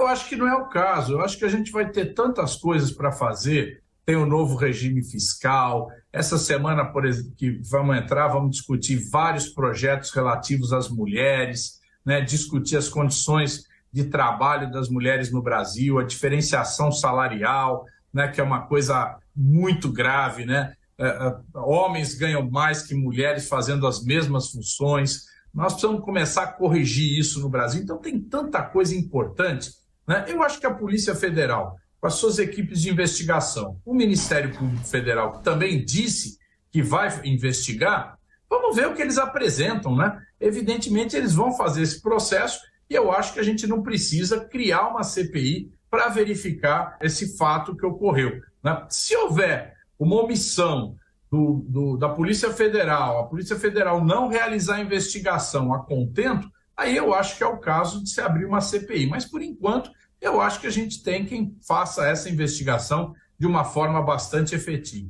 Eu acho que não é o caso. Eu acho que a gente vai ter tantas coisas para fazer. Tem o novo regime fiscal. Essa semana, por exemplo, que vamos entrar, vamos discutir vários projetos relativos às mulheres, né? discutir as condições de trabalho das mulheres no Brasil, a diferenciação salarial, né? que é uma coisa muito grave. Né? É, é, homens ganham mais que mulheres fazendo as mesmas funções. Nós precisamos começar a corrigir isso no Brasil. Então, tem tanta coisa importante. Né? Eu acho que a Polícia Federal, com as suas equipes de investigação, o Ministério Público Federal, que também disse que vai investigar, vamos ver o que eles apresentam. Né? Evidentemente, eles vão fazer esse processo e eu acho que a gente não precisa criar uma CPI para verificar esse fato que ocorreu. Né? Se houver uma omissão do, do, da Polícia Federal, a Polícia Federal não realizar a investigação a contento, aí eu acho que é o caso de se abrir uma CPI. Mas, por enquanto, eu acho que a gente tem quem faça essa investigação de uma forma bastante efetiva.